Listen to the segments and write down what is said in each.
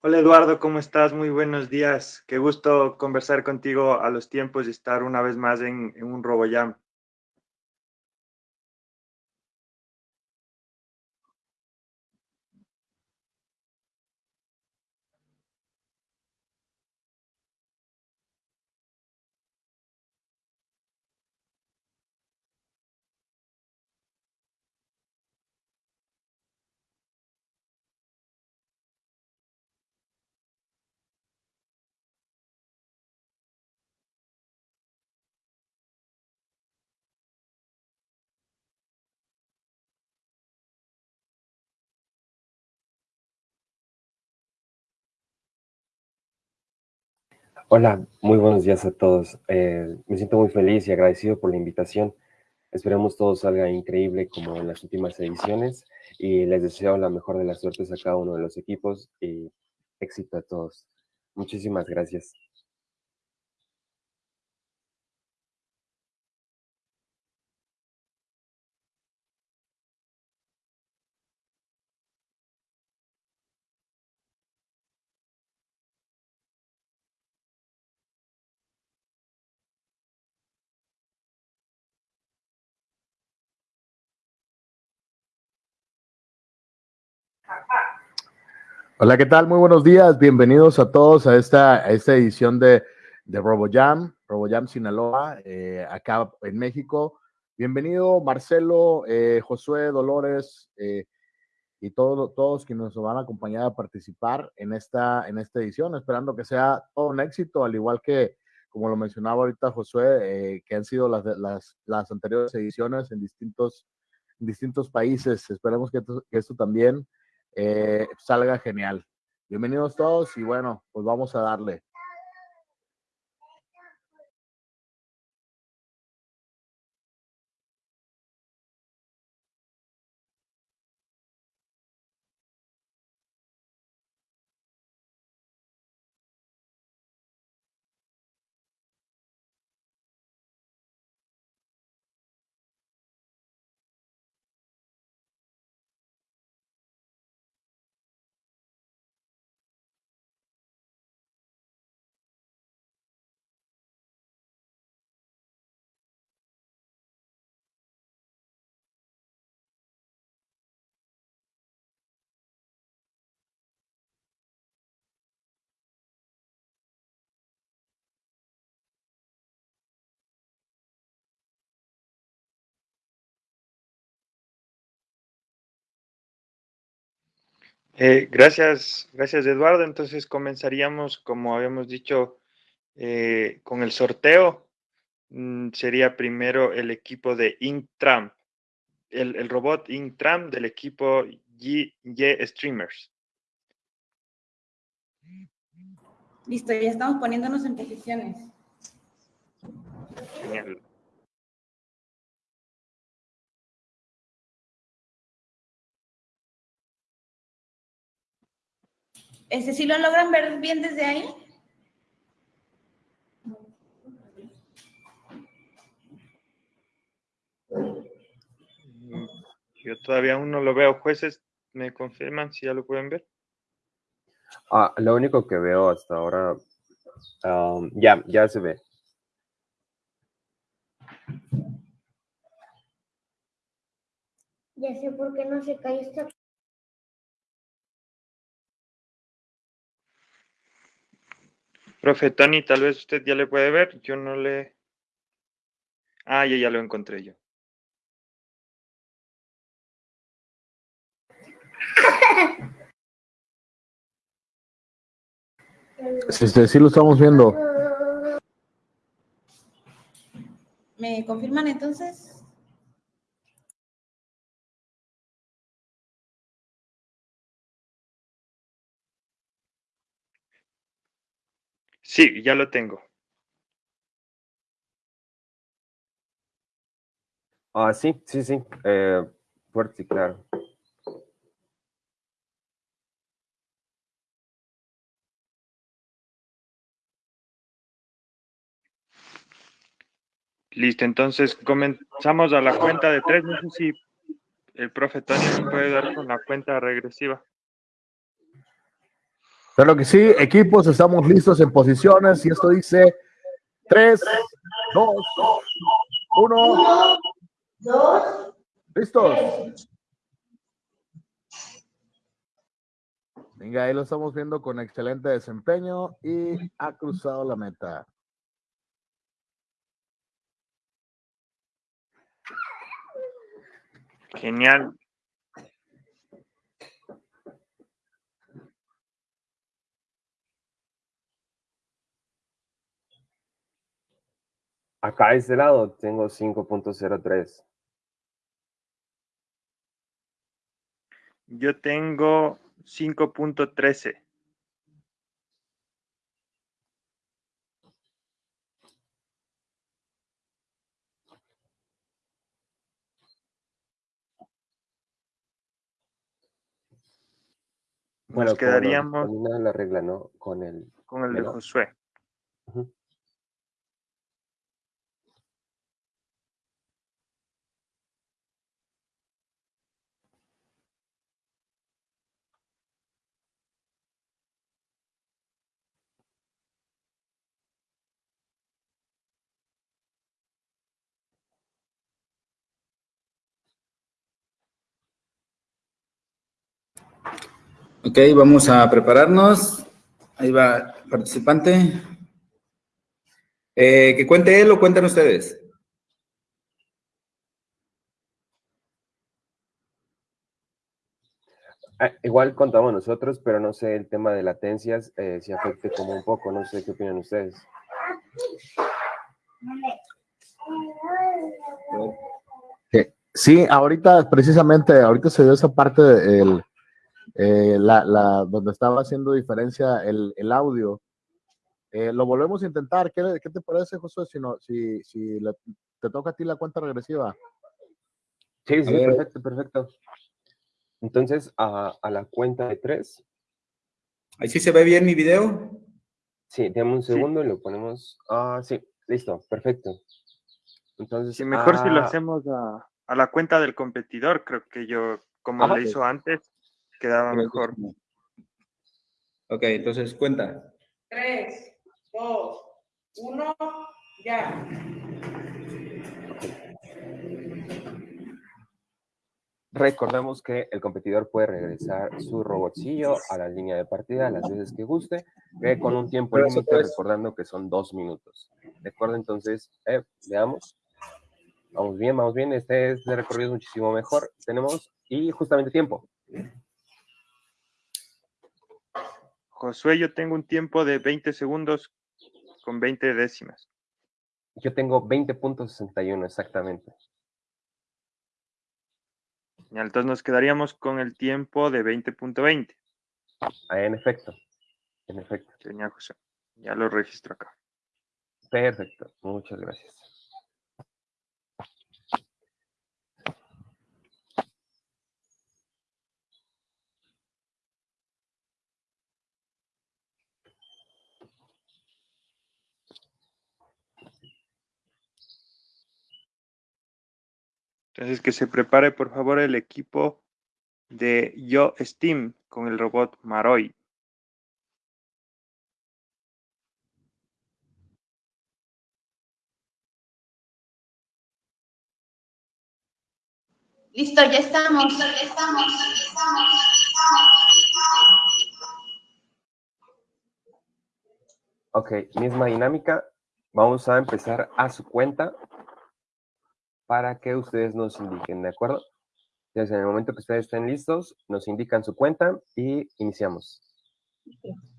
Hola Eduardo, ¿cómo estás? Muy buenos días. Qué gusto conversar contigo a los tiempos y estar una vez más en, en un RoboJam. Hola, muy buenos días a todos. Eh, me siento muy feliz y agradecido por la invitación. Esperemos todo salga increíble como en las últimas ediciones y les deseo la mejor de las suertes a cada uno de los equipos y éxito a todos. Muchísimas gracias. Hola, ¿qué tal? Muy buenos días. Bienvenidos a todos a esta, esta edición de, de RoboJam, RoboJam Sinaloa, eh, acá en México. Bienvenido Marcelo, eh, Josué, Dolores eh, y todos, todos quienes nos van a acompañar a participar en esta, en esta edición, esperando que sea todo un éxito, al igual que, como lo mencionaba ahorita Josué, eh, que han sido las, las, las anteriores ediciones en distintos, distintos países. Esperemos que esto también eh, salga genial. Bienvenidos todos y bueno, pues vamos a darle. Eh, gracias, gracias Eduardo. Entonces comenzaríamos, como habíamos dicho, eh, con el sorteo. Mm, sería primero el equipo de Intram, el, el robot Intram del equipo Y, y Streamers. Listo, ya estamos poniéndonos en posiciones. Genial. ¿Ese sí lo logran ver bien desde ahí? Mm, Yo todavía aún no lo veo. Jueces, ¿me confirman si ya lo pueden ver? Ah, lo único que veo hasta ahora, um, ya, ya se ve. Ya sé por qué no se cae esta. Profe Tony, tal vez usted ya le puede ver. Yo no le... Ah, ya, ya lo encontré yo. Sí, sí, sí lo estamos viendo. ¿Me confirman entonces? Sí, ya lo tengo. Ah, sí, sí, sí. Eh, fuerte claro. Listo, entonces comenzamos a la cuenta de tres. No sé si el profe Tony puede dar con la cuenta regresiva. Claro que sí, equipos, estamos listos en posiciones y esto dice 3, 2, 1. ¿Listos? Venga, ahí lo estamos viendo con excelente desempeño y ha cruzado la meta. Genial. Acá a este lado tengo 5.03. Yo tengo 5.13. Bueno, Nos quedaríamos Con la regla, ¿no? Con el... con el de. Josué. Ujú. Ok, vamos a prepararnos. Ahí va el participante. Eh, que cuente él o cuentan ustedes. Ah, igual contamos nosotros, pero no sé el tema de latencias, eh, si afecte como un poco, no sé qué opinan ustedes. Sí, ahorita precisamente, ahorita se dio esa parte del, eh, la, la, donde estaba haciendo diferencia el, el audio. Eh, lo volvemos a intentar. ¿Qué, qué te parece, Josué, si, no, si, si le- te toca a ti la cuenta regresiva? Sí, sí, perfecto, perfecto. Entonces, a, a la cuenta de tres, Ahí sí se ve bien mi video. sí, dame un Sí. segundo y lo ponemos. Ah, sí, listo, perfecto. Entonces, Sí, mejor si lo ah, hacemos a, a la cuenta del competidor, creo que yo, como Ajá. lo hizo antes, quedaba mejor. Ok, entonces cuenta. 3, 2, 1, ya. Recordamos que el competidor puede regresar su robotcillo a la línea de partida las veces que guste, eh, con un tiempo límite, recordando que son dos minutos. ¿De acuerdo? Entonces, eh, veamos. Vamos bien, vamos bien. Este, este recorrido es muchísimo mejor. Tenemos, y justamente tiempo. Josué, yo tengo un tiempo de 20 segundos con 20 décimas. Yo tengo 20.61 exactamente. Entonces nos quedaríamos con el tiempo de 20.20. Ah, En efecto, en efecto. Tenía José. Ya lo registro acá. Perfecto, muchas gracias. Entonces que se prepare por favor el equipo de Yo Steam con el robot Maroi. Listo, ya estamos. Ok, misma dinámica. Vamos a empezar a su cuenta para que ustedes nos indiquen, ¿de acuerdo? Entonces, en el momento que ustedes estén listos, nos indican su cuenta y iniciamos.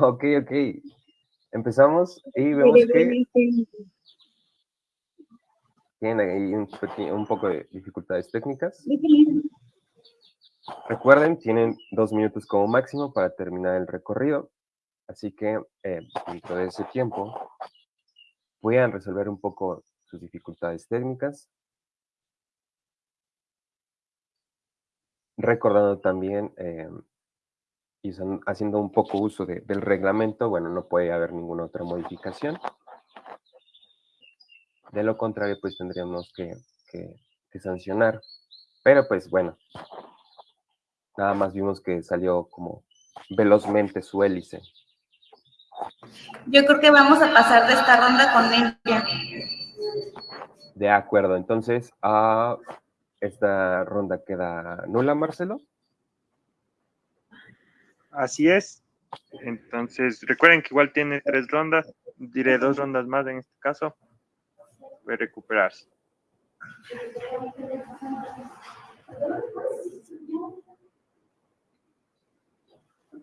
Ok, ok. Empezamos y vemos que tienen ahí un, un poco de dificultades técnicas. Recuerden, tienen dos minutos como máximo para terminar el recorrido, así que eh, dentro de ese tiempo puedan resolver un poco sus dificultades técnicas. Recordando también eh, y haciendo un poco uso de- del reglamento, bueno, no puede haber ninguna otra modificación. De lo contrario, pues tendríamos que- que sancionar. Pero pues bueno, nada más vimos que salió como velozmente su hélice. Yo creo que vamos a pasar de esta ronda con limpia. De acuerdo, entonces, ah, esta ronda queda nula, Marcelo. Así es. Entonces, recuerden que igual tiene tres rondas, diré dos rondas más en este caso. Puede recuperarse.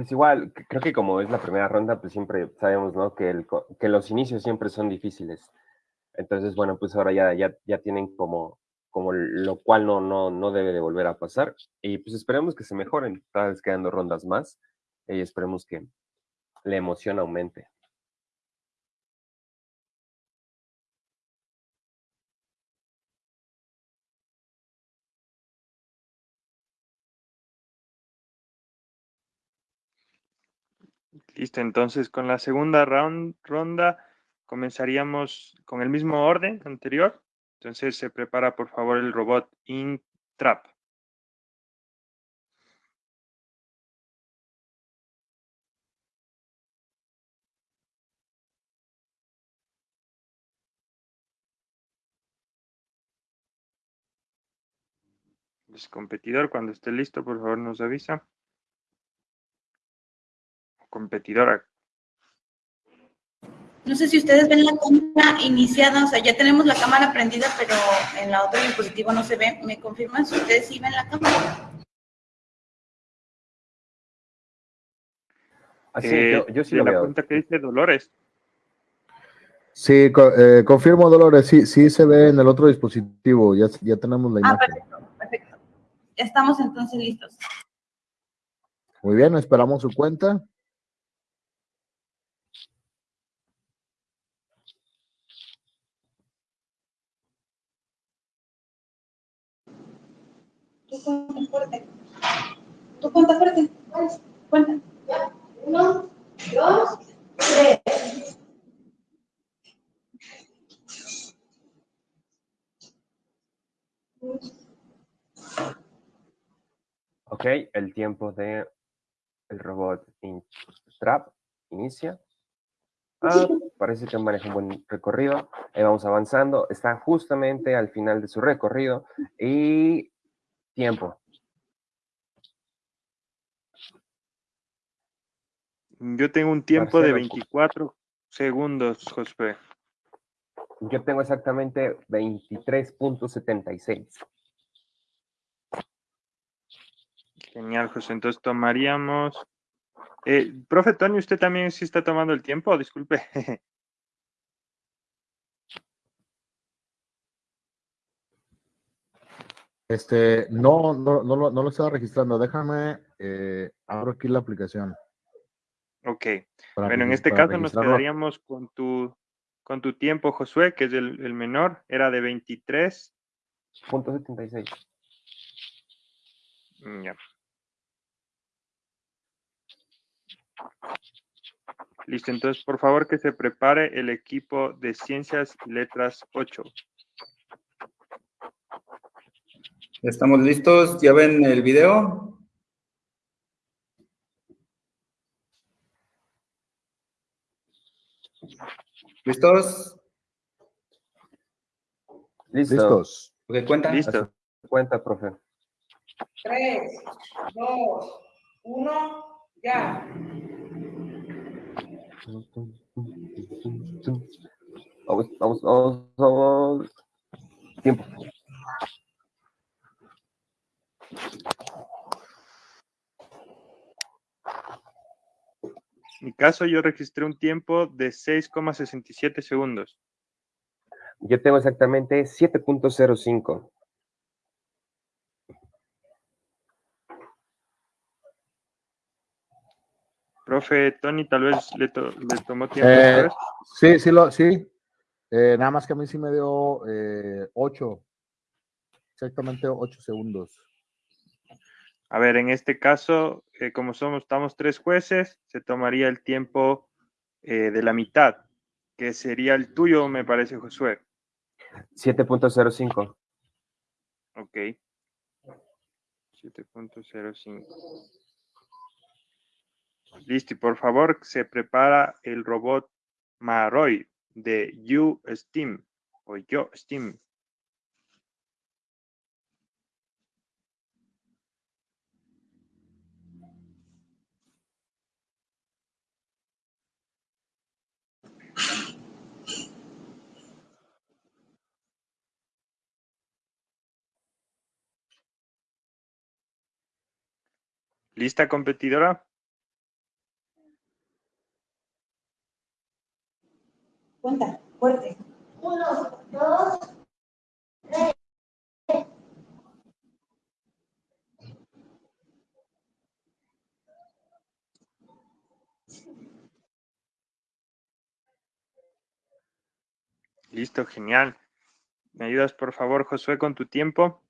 Pues igual, creo que como es la primera ronda, pues siempre sabemos, ¿no? Que, el, que los inicios siempre son difíciles. Entonces, bueno, pues ahora ya, ya, ya tienen como, como lo cual no, no, no debe de volver a pasar. Y pues esperemos que se mejoren, cada vez quedando rondas más. Y esperemos que la emoción aumente. Listo, entonces con la segunda ronda comenzaríamos con el mismo orden anterior. Entonces se prepara por favor el robot Intrap. El competidor, cuando esté listo, por favor nos avisa. Competidora, No sé si ustedes ven la cámara iniciada, o sea, ya tenemos la cámara prendida, pero en la otra dispositivo no se ve. ¿Me confirman si ustedes sí ven la cámara? Así, eh, yo, yo sí lo la veo. cuenta que dice Dolores. Sí, co- eh, confirmo, Dolores, sí, sí se ve en el otro dispositivo, ya, ya tenemos la Ah, imagen. perfecto, perfecto. Estamos entonces listos. Muy bien, esperamos su cuenta. Tú cuenta fuerte. Tú cuenta fuerte. Cuenta. Uno, dos, tres. Ok, el tiempo de el robot in- Trap inicia. Ah, parece que maneja un buen recorrido. Ahí vamos avanzando. Está justamente al final de su recorrido. Y tiempo. Yo tengo un tiempo de Marcelo. 24 segundos, Josué. Yo tengo exactamente 23.76. Genial, José. Entonces tomaríamos. Eh, profe Tony, ¿usted también sí está tomando el tiempo? Disculpe. Este, no, no, no, lo, no lo estaba registrando. Déjame, eh, abro aquí la aplicación. ok. para Bueno, en este caso nos quedaríamos con tu, con tu tiempo, Josué, que es el, el menor. Era de 23. Punto 76. Mm, Ya. Listo, entonces por favor que se prepare el equipo de Ciencias y Letras 8. Ya estamos listos. ¿Ya ven el video? ¿Listos? Listo. Listos. Ok, cuenta. Listo. Cuenta, profe. Tres, dos, uno, ya. Vamos, vamos, vamos, vamos. Tiempo. Mi caso yo registré un tiempo de 6,67 segundos. Yo tengo exactamente 7.05. Profe Tony, tal vez le, to- le tomó tiempo. Eh, sí, sí, lo, sí. Eh, nada más que a mí sí me dio eh, 8. Exactamente 8 segundos. A ver, en este caso, eh, como somos, estamos tres jueces, se tomaría el tiempo eh, de la mitad, que sería el tuyo, me parece, Josué. 7.05. Ok. 7.05. Listo, y por favor, se prepara el robot Maroy de You Steam o Yo Steam. ¿Lista, competidora? Cuenta, fuerte. Uno, dos, Listo, genial. ¿Me ayudas, por favor, Josué, con tu tiempo?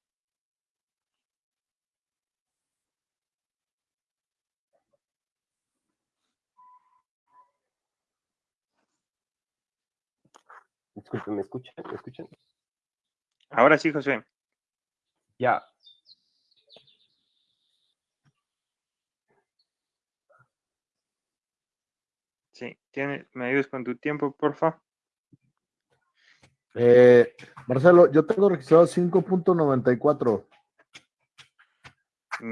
Disculpen, ¿me escuchan? ¿Me escuchan? Ahora sí, Josué. Ya. Sí, tiene, ¿me ayudas con tu tiempo, por favor? Eh, Marcelo, yo tengo registrado 5.94.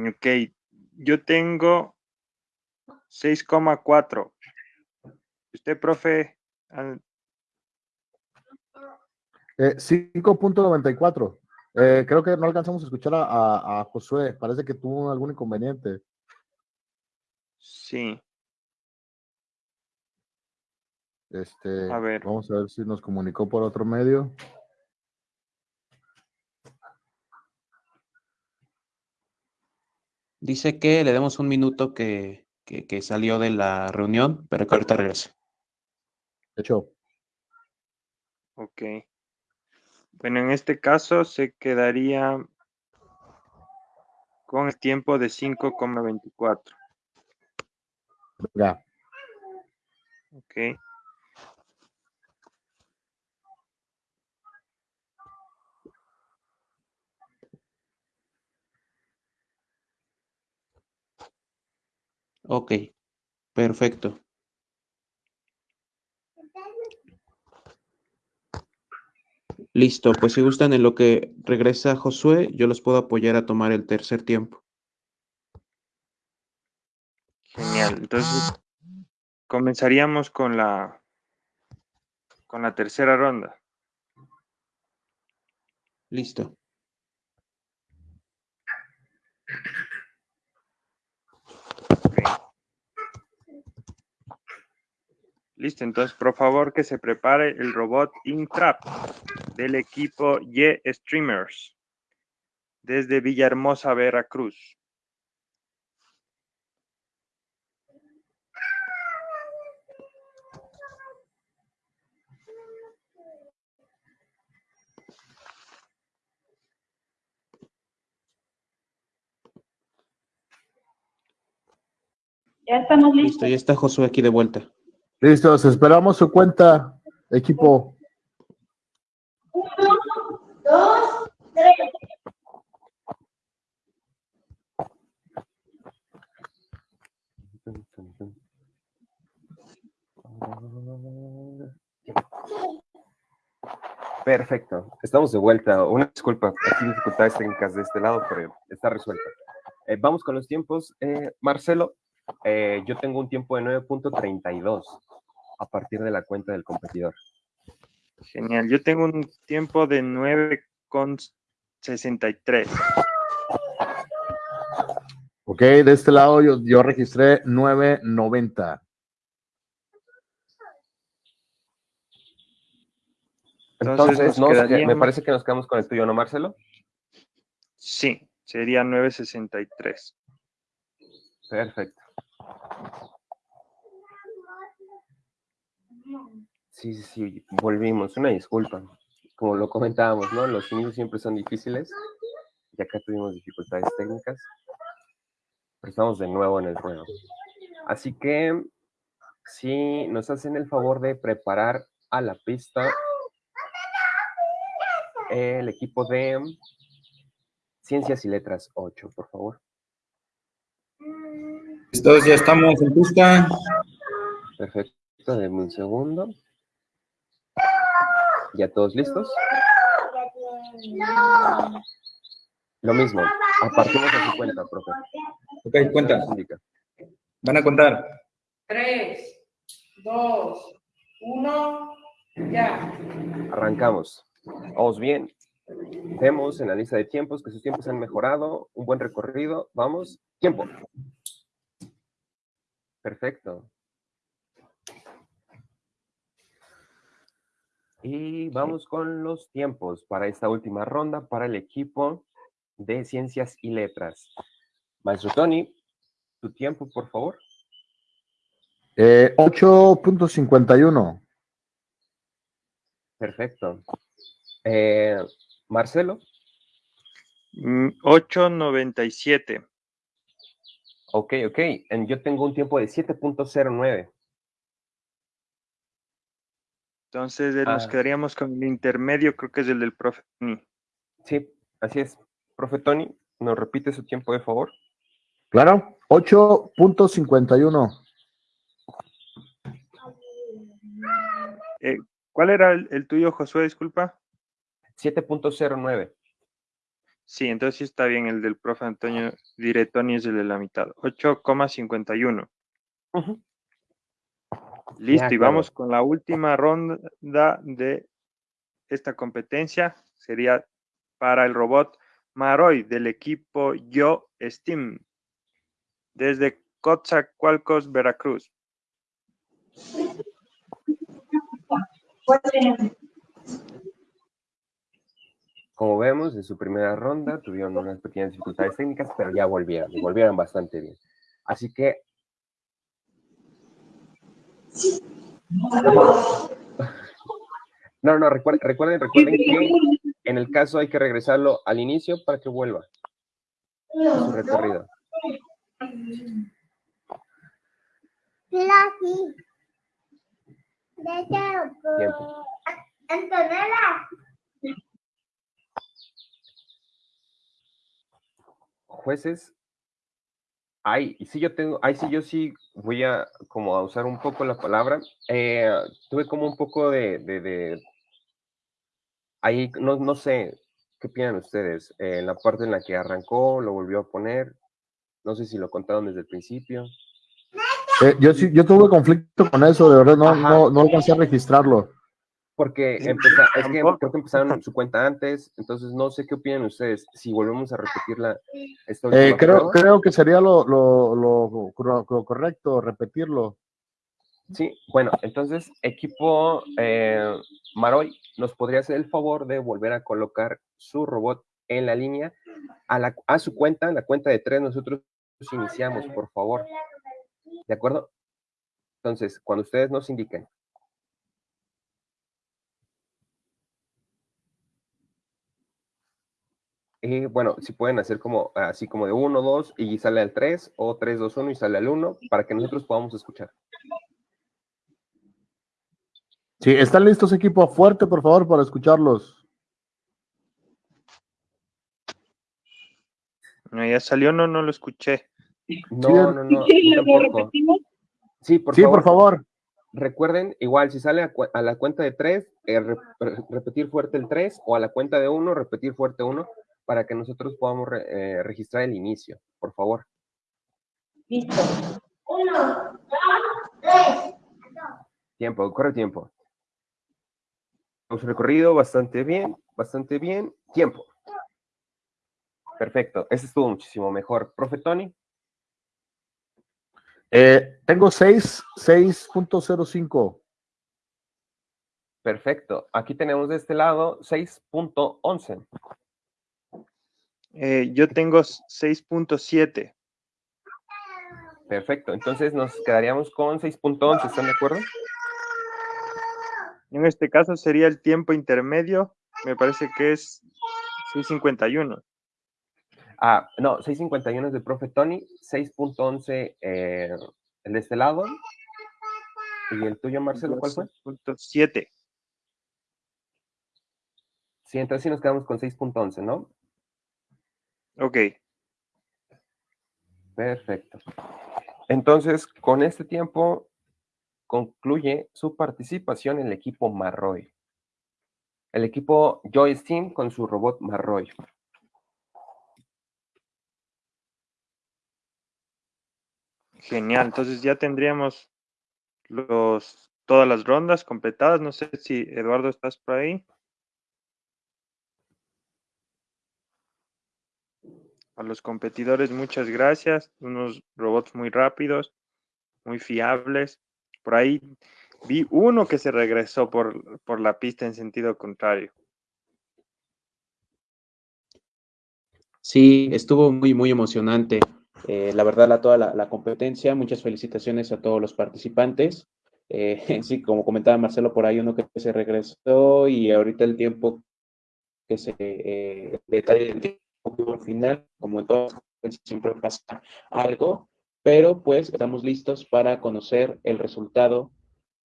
Ok, yo tengo 6,4. ¿Usted, profe? Eh, 5.94. Eh, creo que no alcanzamos a escuchar a, a- a Josué. Parece que tuvo algún inconveniente. Sí, Este, A ver. Vamos a ver si nos comunicó por otro medio. Dice que le demos un minuto que, que, que salió de la reunión, pero que ahorita regrese. De hecho, ok. Bueno, en este caso se quedaría con el tiempo de 5,24. ya. Ok. Ok, perfecto. Listo, pues si gustan en lo que regresa Josué, yo los puedo apoyar a tomar el tercer tiempo. Genial. Entonces, comenzaríamos con la con la tercera ronda. Listo. Listo, entonces por favor que se prepare el robot Intrap del equipo Y Streamers desde Villahermosa, Veracruz. Ya estamos Listo, listos. ya está Josué aquí de vuelta. Listos, esperamos su cuenta, equipo. dos, tres. Perfecto, estamos de vuelta. Una disculpa, aquí dificultades técnicas de este lado, pero está resuelta. Eh, vamos con los tiempos. Eh, Marcelo, eh, yo tengo un tiempo de 9.32 a partir de la cuenta del competidor. Genial. Yo tengo un tiempo de 9,63. Ok, de este lado yo, yo registré 990. Entonces, Entonces, nos nos que- me parece que nos quedamos con el tuyo, ¿no, Marcelo? Sí, sería 963. Perfecto. Sí, sí, sí, volvimos. Una disculpa. Como lo comentábamos, ¿no? Los inicios siempre son difíciles. Y acá tuvimos dificultades técnicas. Pero estamos de nuevo en el ruedo. Así que, si nos hacen el favor de preparar a la pista el equipo de Ciencias y Letras 8, por favor. Listos, ya estamos en pista. Perfecto, denme un segundo. ¿Ya todos listos? Lo mismo, a partir de su cuenta, profe. Ok, cuenta. Van a contar. Tres, dos, uno, ya. Arrancamos. Vamos bien. Vemos en la lista de tiempos que sus tiempos han mejorado. Un buen recorrido. Vamos. Tiempo. Perfecto. Y vamos con los tiempos para esta última ronda para el equipo de Ciencias y Letras. Maestro Tony, tu tiempo, por favor. Eh, 8.51. Perfecto. Eh, Marcelo, Mm, 897. ok, ok. En- Yo tengo un tiempo de 7.09. Entonces eh, nos Ah. quedaríamos con el intermedio, creo que es el del profe. Ni. Sí, así es. Profe Tony, ¿nos repite su tiempo, de favor? Claro, 8.51. Eh, ¿Cuál era el, el tuyo, Josué? Disculpa. 7.09. Sí, entonces sí está bien el del profe Antonio Diretoni es el de la mitad. 8,51. Ujú. Listo, y claro. vamos con la última ronda de esta competencia. Sería para el robot Maroy del equipo Yo Steam desde Coatzacoalcos, Veracruz. Como vemos, en su primera ronda tuvieron unas pequeñas dificultades técnicas, pero ya volvieron, y volvieron bastante bien. Así que... No, no, recuerden, recuerden, recuerden que en el caso hay que regresarlo al inicio para que vuelva a su recorrido. Tiempo. Antonella. Jueces, ay, y sí yo tengo, ay, sí yo sí voy a como a usar un poco la palabra. eh, tuve como un poco de, de, de- ahí, no, no sé, ¿qué opinan ustedes? Eh, en la parte en la que arrancó, lo volvió a poner, no sé si lo contaron desde el principio. Eh, yo sí, yo tuve conflicto con eso, de verdad, no, Ajá. no, no alcancé a registrarlo. Porque empeza- es que creo que empezaron su cuenta antes, entonces no sé qué opinan ustedes, si volvemos a repetirla esta Eh, creo, creo que sería lo, lo, lo, correcto, repetirlo. Sí, bueno, entonces, equipo eh, Maroy, ¿nos podría hacer el favor de volver a colocar su robot en la línea a, la, a su cuenta, la cuenta de tres, nosotros iniciamos, por favor. ¿De acuerdo? Entonces, cuando ustedes nos indiquen. Y bueno, si pueden hacer como así como de 1, 2 y sale al 3, o 3, 2, 1 y sale al 1, para que nosotros podamos escuchar. Sí, ¿están listos, equipo? Fuerte, por favor, para escucharlos. No, ya salió, no, no lo escuché. No, no, no, tampoco. Sí, por sí, favor. por favor. Recuerden, igual, si sale a, cu- a la cuenta de 3, repetir fuerte el 3, o a la cuenta de 1, repetir fuerte 1, para que nosotros podamos re- eh, registrar el inicio, por favor. Listo. Uno, dos, tres. Tiempo, corre tiempo. Hemos recorrido bastante bien, bastante bien. Tiempo. Perfecto, ese estuvo muchísimo mejor. Profe Tony, Eh, tengo seis- 6.05. Perfecto. Aquí tenemos de este lado 6.11. Eh, yo tengo 6.7. Perfecto. Entonces nos quedaríamos con 6.11. ¿Están de acuerdo? En este caso sería el tiempo intermedio. Me parece que es 6.51. Ah, no, 6.51 es del profe Tony, 6.11 eh, el de este lado. ¿Y el tuyo, Marcelo, cuál fue? 6.7. Sí, entonces sí nos quedamos con 6.11, ¿no? Ok. Perfecto. Entonces, con este tiempo concluye su participación en el equipo Marroy. El equipo Joy Team con su robot Marroy. Genial. Entonces ya tendríamos los, todas las rondas completadas. No sé si Eduardo estás por ahí. A los competidores, muchas gracias. Unos robots muy rápidos, muy fiables. Por ahí vi uno que se regresó por, por la pista en sentido contrario. Sí, estuvo muy, muy emocionante. Eh, la verdad, la, toda la, competencia. Muchas felicitaciones a todos los participantes. Eh, sí, como comentaba Marcelo, por ahí uno que se regresó y ahorita el tiempo que se eh, detalle al final, como en todas siempre pasa algo, pero pues estamos listos para conocer el resultado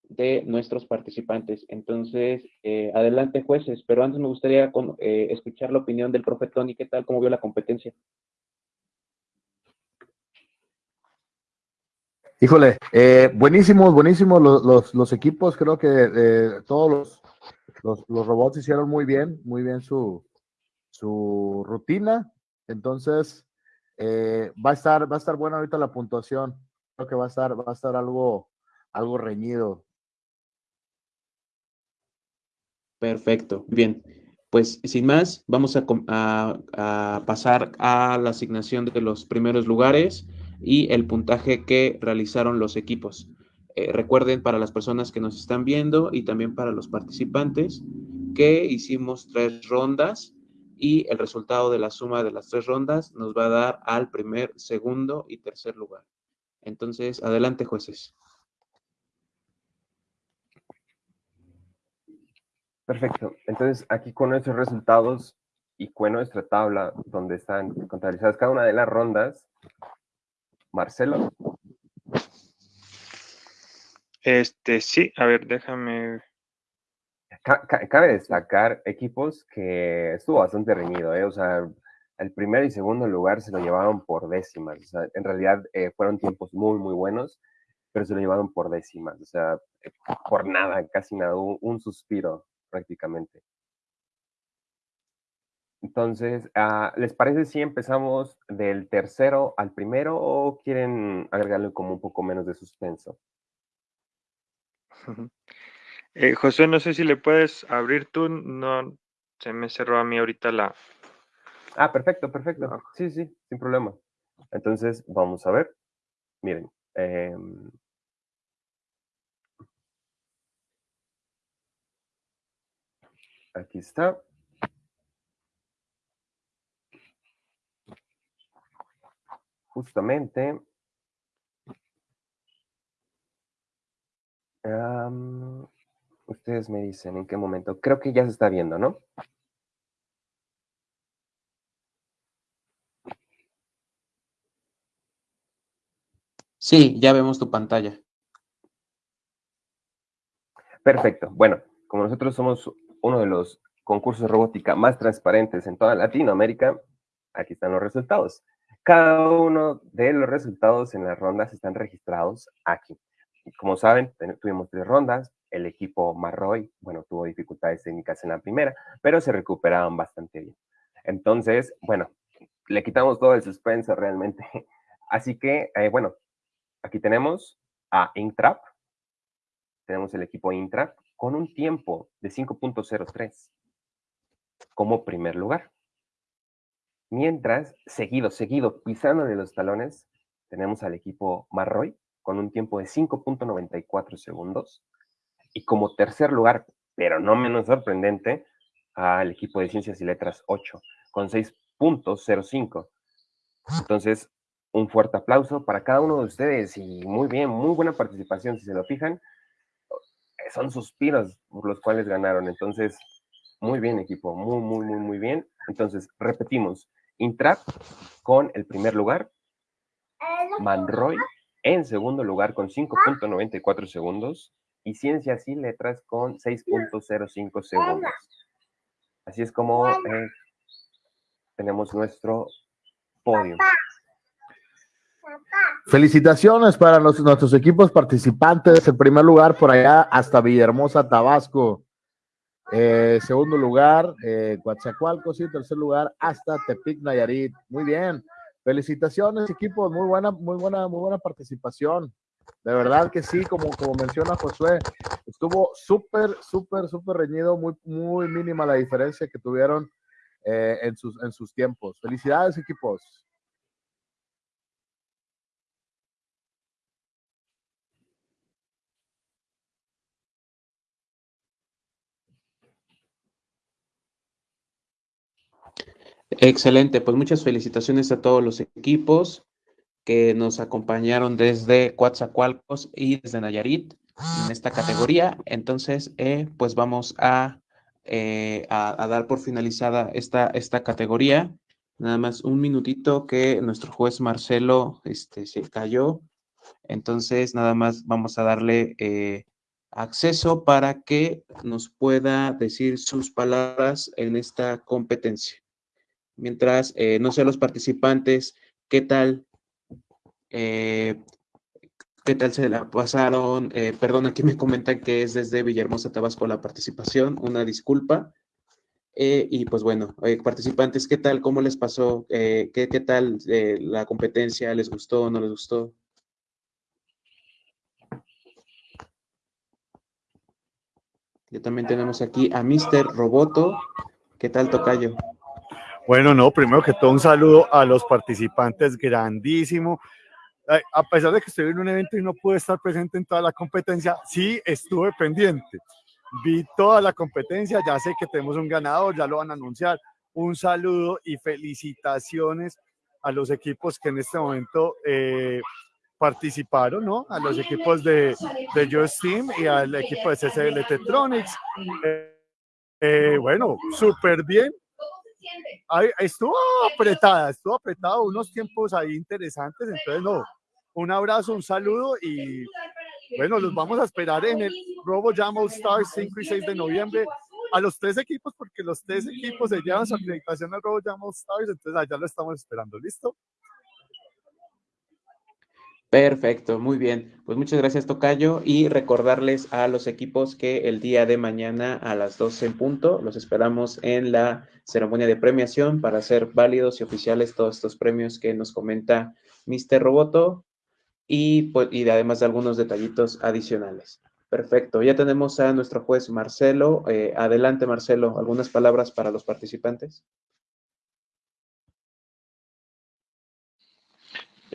de nuestros participantes. Entonces, eh, adelante jueces, pero antes me gustaría eh, escuchar la opinión del profe Tony, ¿qué tal? ¿Cómo vio la competencia? Híjole, eh, buenísimos, buenísimos los, los, equipos, creo que eh, todos los, los, robots hicieron muy bien, muy bien su, su rutina, entonces eh, va a estar, va a estar buena ahorita la puntuación, creo que va a estar, va a estar algo, algo reñido. Perfecto, bien. Pues sin más, vamos a, a, pasar a la asignación de los primeros lugares y el puntaje que realizaron los equipos. Eh, recuerden para las personas que nos están viendo y también para los participantes que hicimos tres rondas y el resultado de la suma de las tres rondas nos va a dar al primer, segundo y tercer lugar. Entonces, adelante jueces. Perfecto. Entonces, aquí con nuestros resultados y con nuestra tabla donde están contabilizadas cada una de las rondas, Marcelo. Este, sí, a ver, déjame. Cabe destacar equipos que estuvo bastante reñido, ¿eh? O sea, el primer y segundo lugar se lo llevaron por décimas. O sea, en realidad eh, fueron tiempos muy, muy buenos, pero se lo llevaron por décimas. O sea, por nada, casi nada, un, un suspiro prácticamente. Entonces, uh, ¿les parece si empezamos del tercero al primero o quieren agregarle como un poco menos de suspenso? Eh, José, no sé si le puedes abrir tú, no se me cerró a mí ahorita la... Ah, perfecto, perfecto. No. Sí, sí, sin problema. Entonces, vamos a ver. Miren. Eh, aquí está. justamente um, ustedes me dicen en qué momento. Creo que ya se está viendo, ¿no? Sí, ya vemos tu pantalla. Perfecto. Bueno, como nosotros somos uno de los concursos de robótica más transparentes en toda Latinoamérica, aquí están los resultados. Cada uno de los resultados en las rondas están registrados aquí. Como saben, tuvimos tres rondas. El equipo Marroy, bueno, tuvo dificultades técnicas en la primera, pero se recuperaron bastante bien. Entonces, bueno, le quitamos todo el suspenso realmente. Así que, eh, bueno, aquí tenemos a Intrap. Tenemos el equipo Intrap con un tiempo de 5.03 como primer lugar. Mientras, seguido, seguido, pisándole los talones, tenemos al equipo Marroy con un tiempo de 5.94 segundos. Y como tercer lugar, pero no menos sorprendente, al equipo de Ciencias y Letras 8, con 6.05. Entonces, un fuerte aplauso para cada uno de ustedes y muy bien, muy buena participación, si se lo fijan. Son suspiros por los cuales ganaron. Entonces, muy bien, equipo, muy, muy, muy, muy bien. Entonces, repetimos, Intrap con el primer lugar, Manroy en segundo lugar con 5.94 segundos y Ciencias y Letras con 6.05 segundos. Así es como eh, tenemos nuestro podio. Felicitaciones para nuestros equipos participantes. En primer lugar, por allá hasta Villahermosa, Tabasco. Eh, segundo lugar, eh, Coatzacoalcos. Y tercer lugar, hasta Tepic, Nayarit. Muy bien. Felicitaciones, equipos. Muy buena, muy buena, muy buena participación. De verdad que sí, como, como menciona Josué, estuvo súper, súper, súper reñido, muy, muy mínima la diferencia que tuvieron eh, en, sus, en sus tiempos. Felicidades, equipos. Excelente, pues muchas felicitaciones a todos los equipos que nos acompañaron desde Coatzacoalcos y desde Nayarit en esta categoría. Entonces, eh, pues vamos eh, a, a, dar por finalizada esta, esta categoría. Nada más un minutito que nuestro juez Marcelo este, se cayó. Entonces, nada más vamos a darle eh, acceso para que nos pueda decir sus palabras en esta competencia. Mientras, no sé, los participantes, ¿qué tal eh, ¿Qué tal se la pasaron? Eh, perdón, aquí me comentan que es desde Villahermosa, Tabasco la participación. Una disculpa. Eh, y pues bueno, participantes, ¿qué tal? ¿Cómo les pasó? ¿qué, ¿qué, tal la competencia? ¿Les gustó o no les gustó? Ya también tenemos aquí a Mr. Roboto. ¿Qué tal, Tocayo? Bueno, no, primero que todo un saludo a los participantes, grandísimo a pesar de que estoy en un evento y no pude estar presente en toda la competencia, sí estuve pendiente. Vi toda la competencia, ya sé que tenemos un ganador, ya lo van a anunciar. Un saludo y felicitaciones a los equipos que en este momento eh, participaron, ¿no? A los equipos de, de Just Team y al equipo de CCL Tetronics. Eh, eh, bueno, súper bien. Estuvo apretada, estuvo apretado, unos tiempos ahí interesantes, entonces no, un abrazo, un saludo y bueno, los vamos a esperar en el Robo Jam All Stars 5 y 6 de noviembre. a los tres equipos, porque los tres equipos se llevan su acreditación al Robo Jam All Stars, entonces allá lo estamos esperando, ¿listo? Perfecto, muy bien. Pues muchas gracias, Tocayo. Y recordarles a los equipos que el día de mañana a las 12 en punto los esperamos en la ceremonia de premiación para hacer válidos y oficiales todos estos premios que nos comenta Mr. Roboto y, pues, y además de algunos detallitos adicionales. Perfecto, ya tenemos a nuestro juez Marcelo. Eh, adelante, Marcelo, ¿algunas palabras para los participantes?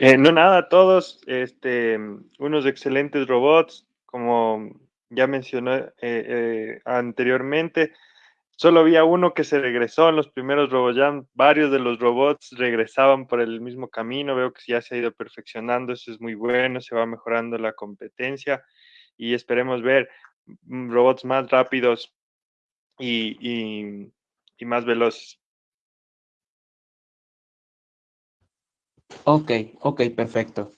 Eh, no, nada, todos este, unos excelentes robots, como ya mencioné eh, anteriormente. Solo había uno que se regresó en los primeros RoboJam. Varios de los robots regresaban por el mismo camino. Veo que ya se ha ido perfeccionando. Eso es muy bueno. Se va mejorando la competencia y esperemos ver mm, robots más rápidos y, más veloces. Ok, ok, perfecto.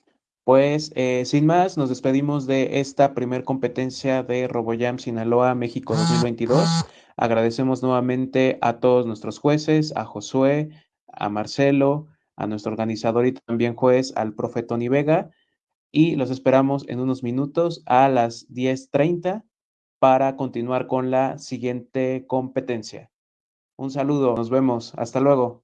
Pues eh, sin más, nos despedimos de esta primer competencia de RoboJam Sinaloa México 2022. Agradecemos nuevamente a todos nuestros jueces, a Josué, a Marcelo, a nuestro organizador y también juez, al profe Tony Vega, y los esperamos en unos minutos a las 10.30 para continuar con la siguiente competencia. Un saludo, nos vemos, hasta luego.